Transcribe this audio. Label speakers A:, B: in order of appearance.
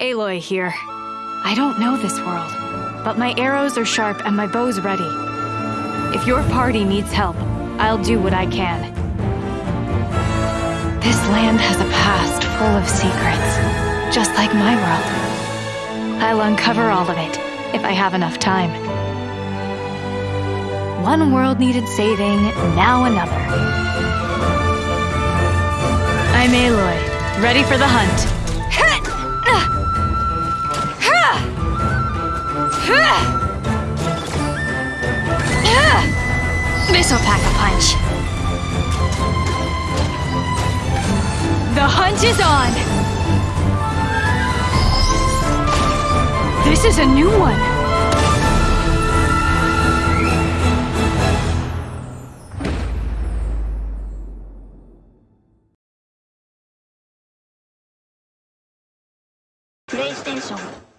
A: Aloy here. I don't know this world, but my arrows are sharp and my bow's ready. If your party needs help, I'll do what I can. This land has a past full of secrets, just like my world. I'll uncover all of it, if I have enough time. One world needed saving, now another. I'm Aloy, ready for the hunt. This'll pack a punch. The hunt is on! This is a new one!
B: プレイステーション